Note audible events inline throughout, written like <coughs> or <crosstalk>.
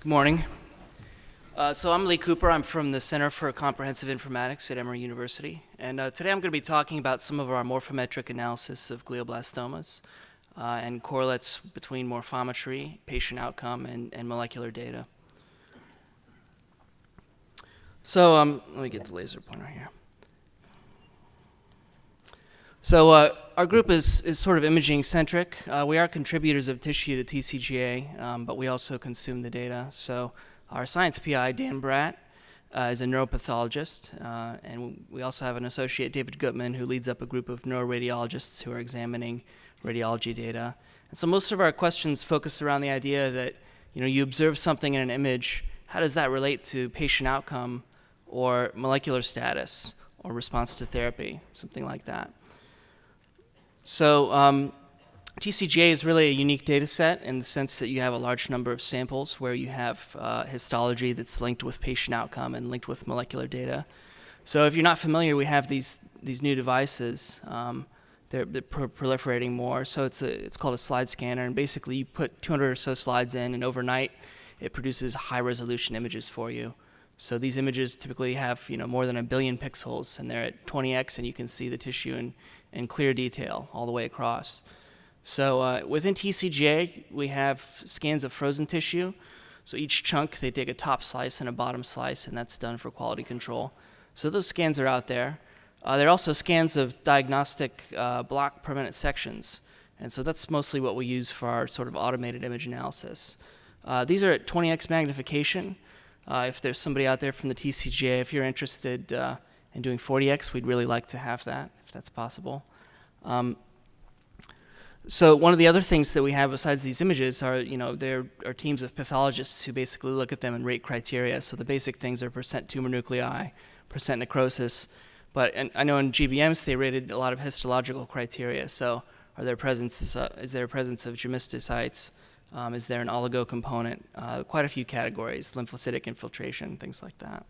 Good morning. Uh, so I'm Lee Cooper. I'm from the Center for Comprehensive Informatics at Emory University. And uh, today I'm going to be talking about some of our morphometric analysis of glioblastomas uh, and correlates between morphometry, patient outcome, and, and molecular data. So um, let me get the laser pointer here. So uh, our group is, is sort of imaging centric. Uh, we are contributors of tissue to TCGA, um, but we also consume the data. So our science PI, Dan Brat, uh, is a neuropathologist, uh, and we also have an associate, David Gutman, who leads up a group of neuroradiologists who are examining radiology data. And so most of our questions focus around the idea that you know you observe something in an image, how does that relate to patient outcome or molecular status or response to therapy, something like that. So um, TCGA is really a unique data set in the sense that you have a large number of samples where you have uh, histology that's linked with patient outcome and linked with molecular data. So if you're not familiar, we have these, these new devices. Um, they're, they're pro proliferating more. So it's, a, it's called a slide scanner. And basically you put 200 or so slides in and overnight it produces high resolution images for you. So these images typically have you know, more than a billion pixels and they're at 20x and you can see the tissue in, in clear detail all the way across. So uh, within TCGA, we have scans of frozen tissue. So each chunk, they take a top slice and a bottom slice, and that's done for quality control. So those scans are out there. Uh, there are also scans of diagnostic uh, block permanent sections. And so that's mostly what we use for our sort of automated image analysis. Uh, these are at 20x magnification. Uh, if there's somebody out there from the TCGA, if you're interested in doing 40x, we'd really like to have that, if that's possible. Um, so one of the other things that we have besides these images are, you know, there are teams of pathologists who basically look at them and rate criteria. So the basic things are percent tumor nuclei, percent necrosis. But I know in GBMs they rated a lot of histological criteria. So are there presence, uh, is there a presence of gemistocytes? Um, is there an oligo component? Uh, quite a few categories, lymphocytic infiltration, things like that.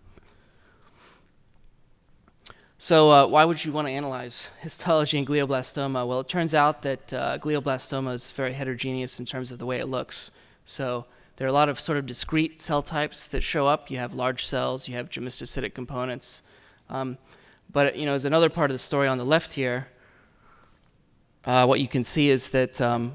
So uh, why would you want to analyze <laughs> histology in glioblastoma? Well, it turns out that uh, glioblastoma is very heterogeneous in terms of the way it looks. So there are a lot of sort of discrete cell types that show up. You have large cells, you have gemistocytic components. Um, but you know, as another part of the story on the left here, uh, what you can see is that um,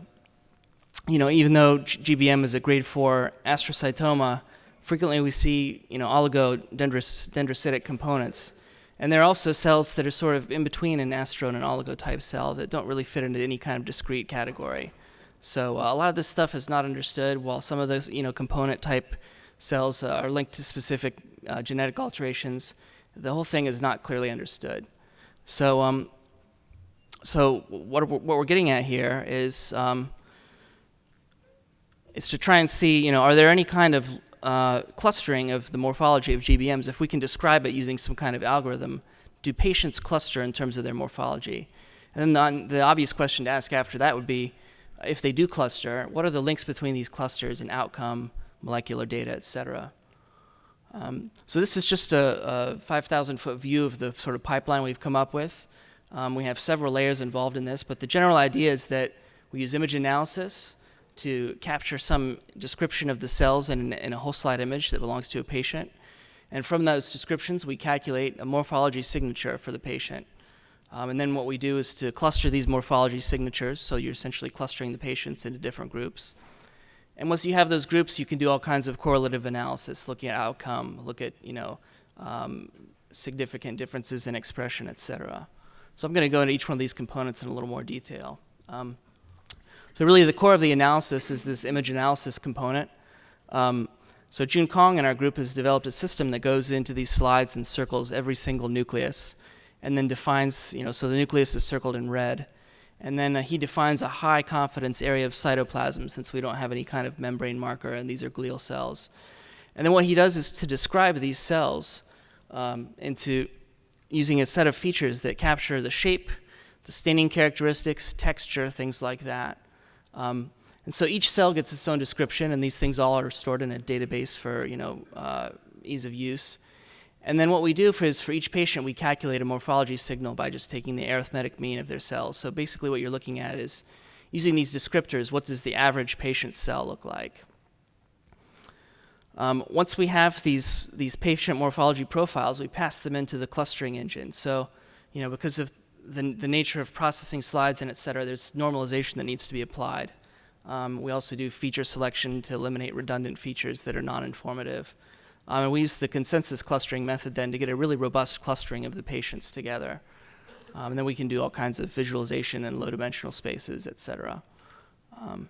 you know, even though GBM is a grade 4 astrocytoma, frequently we see, you know, oligodendrocytic components. And there are also cells that are sort of in between an astro and an oligo type cell that don't really fit into any kind of discrete category. So uh, a lot of this stuff is not understood, while some of those, you know, component type cells uh, are linked to specific uh, genetic alterations. The whole thing is not clearly understood. So, um, so what, what we're getting at here is um, is to try and see, you know, are there any kind of uh, clustering of the morphology of GBMs? If we can describe it using some kind of algorithm, do patients cluster in terms of their morphology? And then the, the obvious question to ask after that would be, if they do cluster, what are the links between these clusters and outcome, molecular data, et cetera? Um, so this is just a, a 5,000 foot view of the sort of pipeline we've come up with. Um, we have several layers involved in this, but the general idea is that we use image analysis, to capture some description of the cells in, in, a whole slide image that belongs to a patient. And from those descriptions, we calculate a morphology signature for the patient. Um, and then what we do is to cluster these morphology signatures, so you're essentially clustering the patients into different groups. And once you have those groups, you can do all kinds of correlative analysis, looking at outcome, look at, you know, um, significant differences in expression, et cetera. So I'm going to go into each one of these components in a little more detail. Um, so really the core of the analysis is this image analysis component. Um, so Jun Kong and our group has developed a system that goes into these slides and circles every single nucleus and then defines, you know, so the nucleus is circled in red. And then uh, he defines a high confidence area of cytoplasm since we don't have any kind of membrane marker and these are glial cells. And then what he does is to describe these cells um, into using a set of features that capture the shape, the staining characteristics, texture, things like that. Um, and so each cell gets its own description, and these things all are stored in a database for you know uh, ease of use. And then what we do for is for each patient, we calculate a morphology signal by just taking the arithmetic mean of their cells. So basically what you're looking at is using these descriptors, what does the average patient cell look like? Um, once we have these, these patient morphology profiles, we pass them into the clustering engine. So, you know, because of the, the nature of processing slides and et cetera, there's normalization that needs to be applied. Um, we also do feature selection to eliminate redundant features that are non-informative. Um, and we use the consensus clustering method then to get a really robust clustering of the patients together. Um, and then we can do all kinds of visualization in low dimensional spaces, et cetera. Um,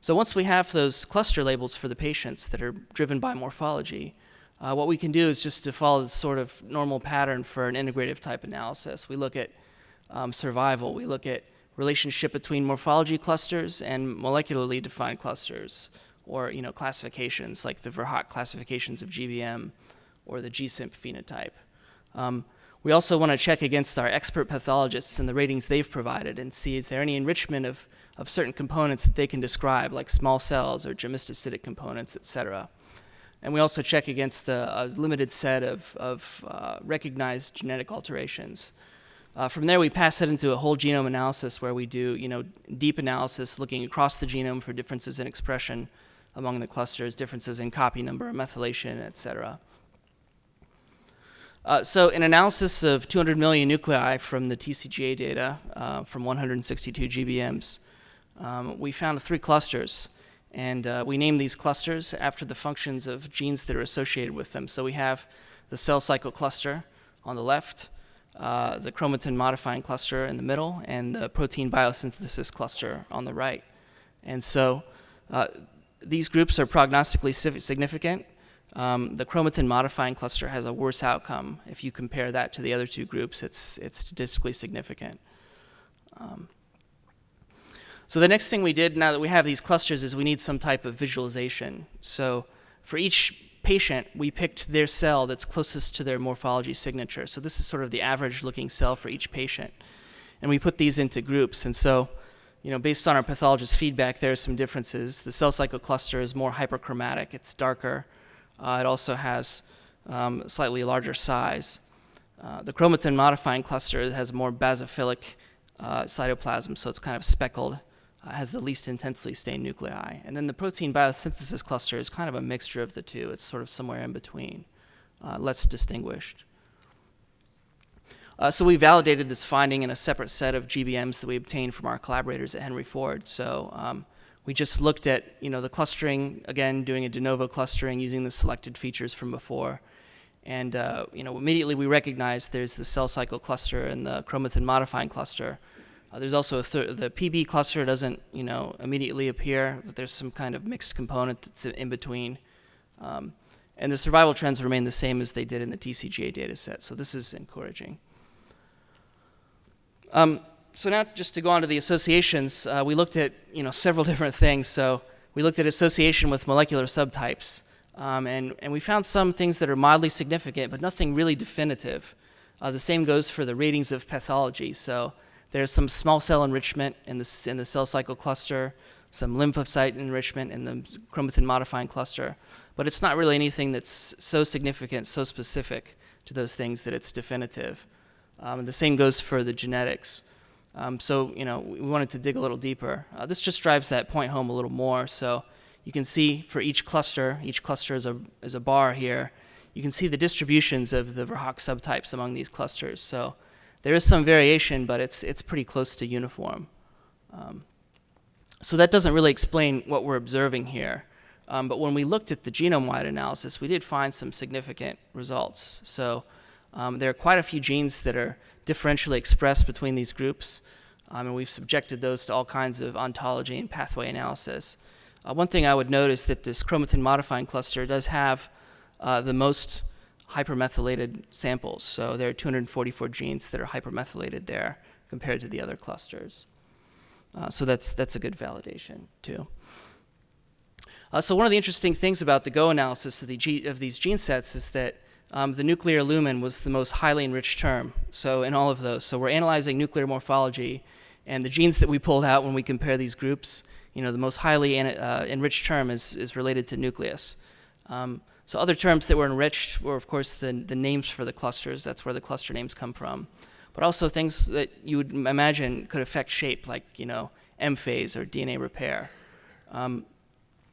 so once we have those cluster labels for the patients that are driven by morphology, uh, what we can do is just to follow the sort of normal pattern for an integrative type analysis. We look at um, survival, we look at relationship between morphology clusters and molecularly defined clusters, or you know classifications like the Verhaak classifications of GBM or the G-CIMP phenotype. Um, we also want to check against our expert pathologists and the ratings they've provided and see is there any enrichment of, of certain components that they can describe, like small cells or gemistocytic components, et cetera. And we also check against the limited set of, of uh, recognized genetic alterations. Uh, from there, we pass it into a whole genome analysis where we do, you know, deep analysis looking across the genome for differences in expression among the clusters, differences in copy number, methylation, et cetera. Uh, so an analysis of 200 million nuclei from the TCGA data uh, from 162 GBMs, um, we found three clusters. And uh, we named these clusters after the functions of genes that are associated with them. So we have the cell cycle cluster on the left, uh, the chromatin modifying cluster in the middle, and the protein biosynthesis cluster on the right. And so uh, these groups are prognostically significant. Um, the chromatin modifying cluster has a worse outcome. If you compare that to the other two groups, it's, it's statistically significant. Um, so the next thing we did now that we have these clusters is we need some type of visualization. So for each patient, we picked their cell that's closest to their morphology signature. So this is sort of the average looking cell for each patient. And we put these into groups. And so, you know, based on our pathologist's feedback, there are some differences. The cell cycle cluster is more hyperchromatic. It's darker. Uh, it also has um, slightly larger size. Uh, the chromatin modifying cluster has more basophilic uh, cytoplasm, so it's kind of speckled has the least intensely stained nuclei. And then the protein biosynthesis cluster is kind of a mixture of the two. It's sort of somewhere in between, uh, less distinguished. Uh, so we validated this finding in a separate set of GBMs that we obtained from our collaborators at Henry Ford. So um, we just looked at you know the clustering again, doing a de novo clustering using the selected features from before, and uh, you know immediately we recognized there's the cell cycle cluster and the chromatin modifying cluster. Uh, there's also the PB cluster doesn't, you know, immediately appear, but there's some kind of mixed component that's in between. Um, and the survival trends remain the same as they did in the TCGA data set, so this is encouraging. Um, so now just to go on to the associations, uh, we looked at, you know, several <laughs> different things. So we looked at association with molecular subtypes, um, and, and we found some things that are mildly significant, but nothing really definitive. Uh, the same goes for the ratings of pathology. So there's some small cell enrichment in the, in the cell cycle cluster, some lymphocyte enrichment in the chromatin modifying cluster, but it's not really anything that's so significant, so specific to those things that it's definitive. Um, the same goes for the genetics. Um, so, you know, we wanted to dig a little deeper. Uh, this just drives that point home a little more. So you can see for each cluster, each cluster is a, is a bar here, you can see the distributions of the Verhaak subtypes among these clusters. So there is some variation, but it's, it's pretty close to uniform. Um, so that doesn't really explain what we're observing here. Um, but when we looked at the genome-wide analysis, we did find some significant results. So um, there are quite a few genes that are differentially expressed between these groups, um, and we've subjected those to all kinds of ontology and pathway analysis. Uh, one thing I would note is that this chromatin modifying cluster does have uh, the most hypermethylated samples. So there are 244 genes that are hypermethylated there compared to the other clusters. Uh, so that's, that's a good validation too. Uh, so one of the interesting things about the GO analysis of, the of these gene sets is that um, the nuclear lumen was the most highly enriched term. So in all of those, so we're analyzing nuclear morphology, and the genes that we pulled out when we compare these groups, you know, the most highly uh, enriched term is, is related to nucleus. Um, so other terms that were enriched were, of course, the, the names for the clusters. That's where the cluster names come from. But also things that you would imagine could affect shape, like, you know, M phase or DNA repair. Um,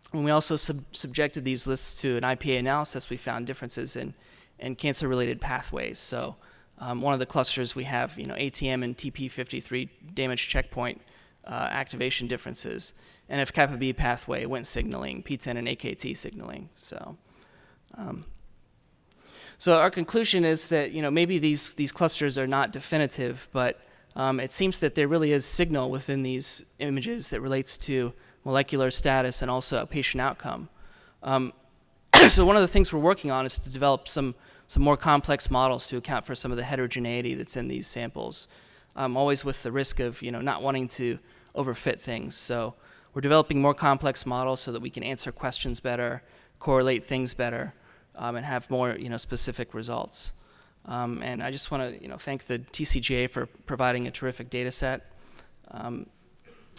when we also sub- subjected these lists to an IPA analysis, we found differences in, in cancer-related pathways. So um, one of the clusters we have, you know, ATM and TP53 damage checkpoint uh, activation differences, and NF kappa B pathway, Wnt signaling, PTEN and AKT signaling. So, um, so our conclusion is that you know maybe these these clusters are not definitive, but um, it seems that there really is signal within these images that relates to molecular status and also patient outcome. Um, <coughs> so one of the things we're working on is to develop some some more complex models to account for some of the heterogeneity that's in these samples, um, always with the risk of you know not wanting to overfit things. So we're developing more complex models so that we can answer questions better, correlate things better, um, and have more you know specific results. Um, and I just want to you know thank the TCGA for providing a terrific data set. Um,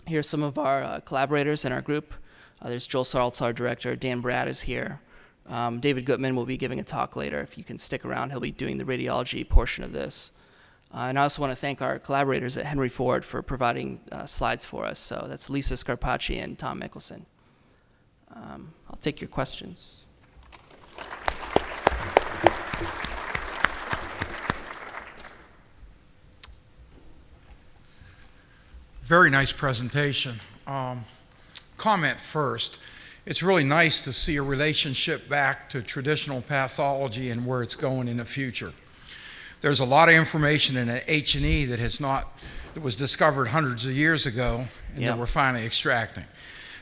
here are some of our uh, collaborators in our group. Uh, there's Joel Saltz, our director. Dan Brat is here. Um, David Gutman will be giving a talk later. If you can stick around, he'll be doing the radiology portion of this. Uh, and I also want to thank our collaborators at Henry Ford for providing uh, slides for us. So that's Lisa Scarpace and Tom Mikkelsen. Um, I'll take your questions. Very nice presentation. Um, comment first. It's really nice to see a relationship back to traditional pathology and where it's going in the future. There's a lot of information in H&E that has not, that was discovered hundreds of years ago and Yeah. that we're finally extracting.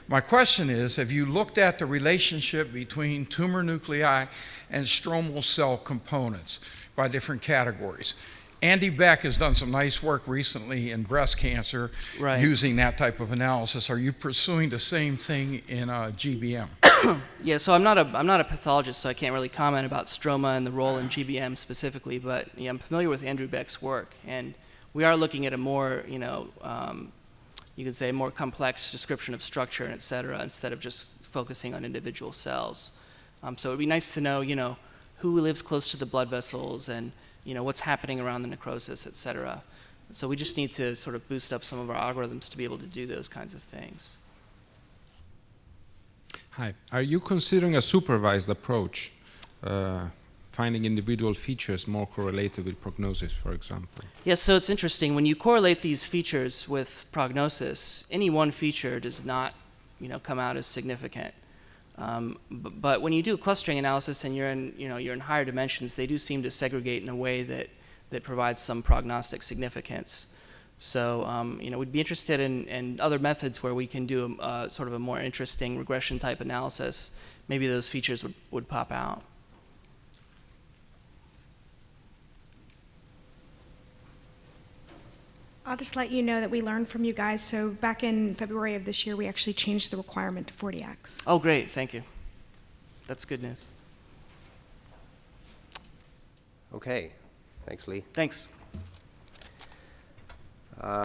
My question is, have you looked at the relationship between tumor nuclei and stromal cell components by different categories? Andy Beck has done some nice work recently in breast cancer Right. using that type of analysis. Are you pursuing the same thing in uh, GBM? <coughs> Yeah, so I'm not a I'm not a pathologist, so I can't really comment about stroma and the role in GBM specifically. But yeah, I'm familiar with Andrew Beck's work, and we are looking at a more you know um, you could say more complex description of structure and et cetera, instead of just focusing on individual cells. Um, so it'd be nice to know you know who lives close to the blood vessels and you know what's happening around the necrosis, et cetera. So we just need to sort of boost up some of our algorithms to be able to do those kinds of things. Hi. Are you considering a supervised approach, uh, finding individual features more correlated with prognosis, for example? Yes, so it's interesting. When you correlate these features with prognosis, any one feature does not, you know, come out as significant. Um, but when you do clustering analysis and you're in, you know, you're in higher dimensions, they do seem to segregate in a way that, that provides some prognostic significance. So, um, you know, we'd be interested in, in other methods where we can do a, uh, sort of a more interesting regression type analysis. Maybe those features would, would pop out. I'll just let you know that we learned from you guys. So back in February of this year, we actually changed the requirement to 40x. Oh, great. Thank you. That's good news. Okay, thanks, Lee. Thanks. Uh,